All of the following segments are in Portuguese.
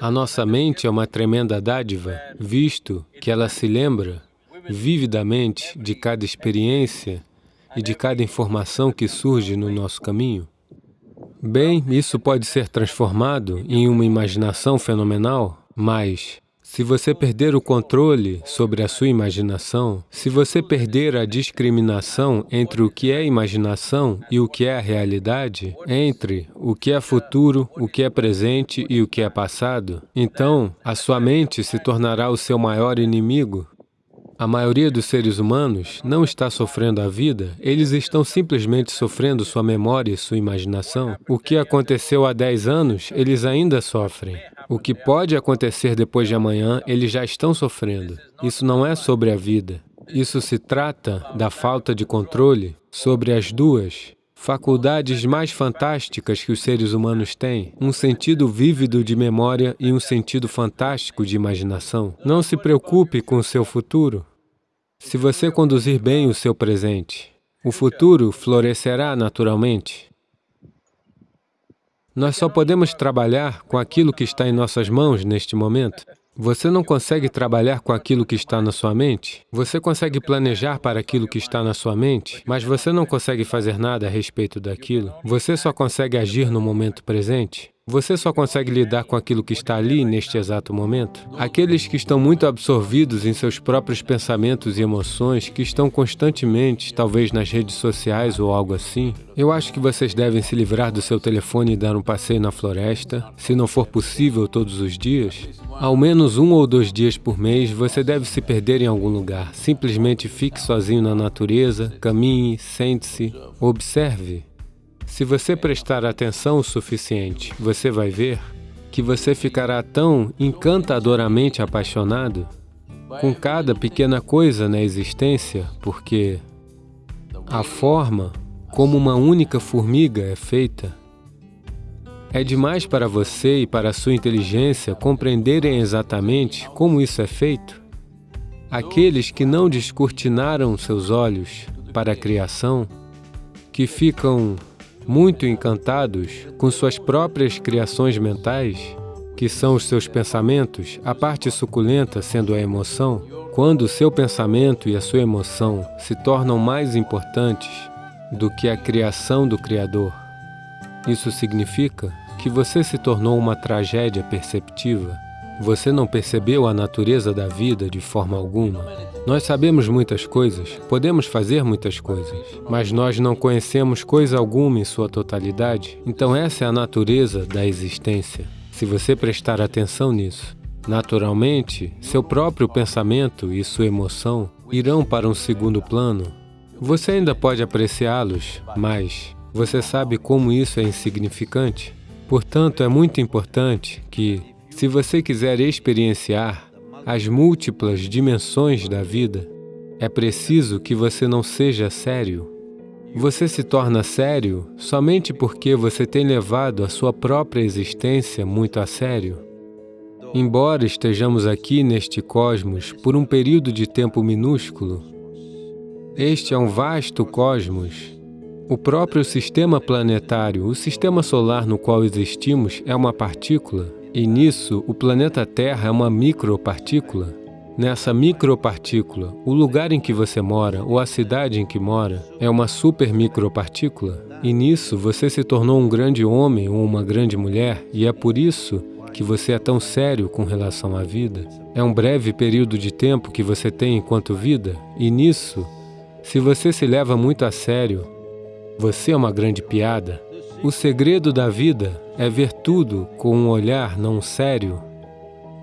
A nossa mente é uma tremenda dádiva, visto que ela se lembra vividamente de cada experiência e de cada informação que surge no nosso caminho. Bem, isso pode ser transformado em uma imaginação fenomenal, mas se você perder o controle sobre a sua imaginação, se você perder a discriminação entre o que é imaginação e o que é a realidade, entre o que é futuro, o que é presente e o que é passado, então a sua mente se tornará o seu maior inimigo. A maioria dos seres humanos não está sofrendo a vida, eles estão simplesmente sofrendo sua memória e sua imaginação. O que aconteceu há 10 anos, eles ainda sofrem. O que pode acontecer depois de amanhã, eles já estão sofrendo. Isso não é sobre a vida. Isso se trata da falta de controle sobre as duas faculdades mais fantásticas que os seres humanos têm, um sentido vívido de memória e um sentido fantástico de imaginação. Não se preocupe com o seu futuro. Se você conduzir bem o seu presente, o futuro florescerá naturalmente. Nós só podemos trabalhar com aquilo que está em nossas mãos neste momento. Você não consegue trabalhar com aquilo que está na sua mente? Você consegue planejar para aquilo que está na sua mente, mas você não consegue fazer nada a respeito daquilo? Você só consegue agir no momento presente? Você só consegue lidar com aquilo que está ali, neste exato momento? Aqueles que estão muito absorvidos em seus próprios pensamentos e emoções, que estão constantemente, talvez nas redes sociais ou algo assim, eu acho que vocês devem se livrar do seu telefone e dar um passeio na floresta, se não for possível todos os dias. Ao menos um ou dois dias por mês, você deve se perder em algum lugar. Simplesmente fique sozinho na natureza, caminhe, sente-se, observe. Se você prestar atenção o suficiente, você vai ver que você ficará tão encantadoramente apaixonado com cada pequena coisa na existência, porque a forma como uma única formiga é feita é demais para você e para a sua inteligência compreenderem exatamente como isso é feito. Aqueles que não descortinaram seus olhos para a criação, que ficam muito encantados com suas próprias criações mentais, que são os seus pensamentos, a parte suculenta sendo a emoção, quando o seu pensamento e a sua emoção se tornam mais importantes do que a criação do Criador, isso significa que você se tornou uma tragédia perceptiva. Você não percebeu a natureza da vida de forma alguma. Nós sabemos muitas coisas, podemos fazer muitas coisas, mas nós não conhecemos coisa alguma em sua totalidade. Então essa é a natureza da existência. Se você prestar atenção nisso, naturalmente, seu próprio pensamento e sua emoção irão para um segundo plano. Você ainda pode apreciá-los, mas você sabe como isso é insignificante? Portanto, é muito importante que, se você quiser experienciar as múltiplas dimensões da vida, é preciso que você não seja sério. Você se torna sério somente porque você tem levado a sua própria existência muito a sério. Embora estejamos aqui neste cosmos por um período de tempo minúsculo, este é um vasto cosmos. O próprio sistema planetário, o sistema solar no qual existimos, é uma partícula e nisso, o planeta Terra é uma micropartícula. Nessa micropartícula, o lugar em que você mora ou a cidade em que mora é uma super micropartícula. E nisso, você se tornou um grande homem ou uma grande mulher, e é por isso que você é tão sério com relação à vida. É um breve período de tempo que você tem enquanto vida, e nisso, se você se leva muito a sério, você é uma grande piada. O segredo da vida é ver tudo com um olhar não sério,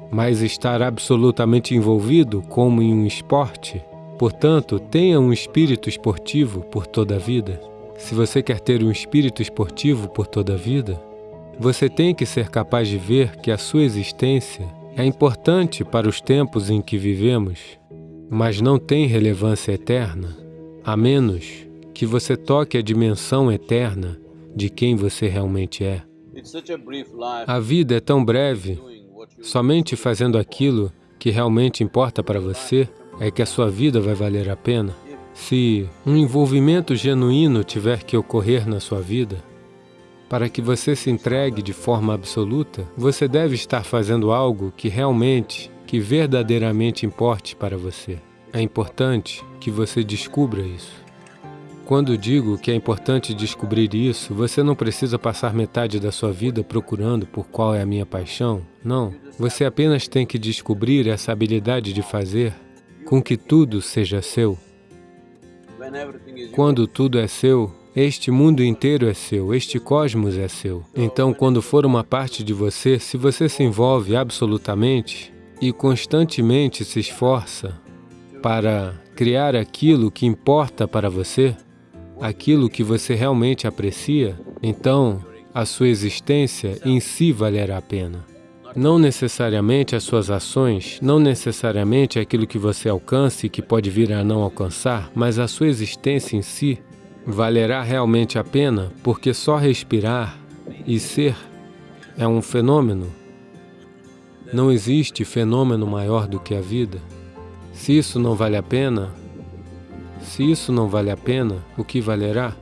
mas estar absolutamente envolvido como em um esporte. Portanto, tenha um espírito esportivo por toda a vida. Se você quer ter um espírito esportivo por toda a vida, você tem que ser capaz de ver que a sua existência é importante para os tempos em que vivemos, mas não tem relevância eterna, a menos que você toque a dimensão eterna de quem você realmente é. A vida é tão breve, somente fazendo aquilo que realmente importa para você é que a sua vida vai valer a pena. Se um envolvimento genuíno tiver que ocorrer na sua vida, Para que você se entregue de forma absoluta, você deve estar fazendo algo que realmente, que verdadeiramente importe para você. É importante que você descubra isso. Quando digo que é importante descobrir isso, você não precisa passar metade da sua vida procurando por qual é a minha paixão. Não. Você apenas tem que descobrir essa habilidade de fazer com que tudo seja seu. Quando tudo é seu, este mundo inteiro é seu, este cosmos é seu. Então, quando for uma parte de você, se você se envolve absolutamente e constantemente se esforça para criar aquilo que importa para você, aquilo que você realmente aprecia, então a sua existência em si valerá a pena. Não necessariamente as suas ações, não necessariamente aquilo que você alcance e que pode vir a não alcançar, mas a sua existência em si valerá realmente a pena porque só respirar e ser é um fenômeno. Não existe fenômeno maior do que a vida. Se isso não vale a pena, se isso não vale a pena, o que valerá?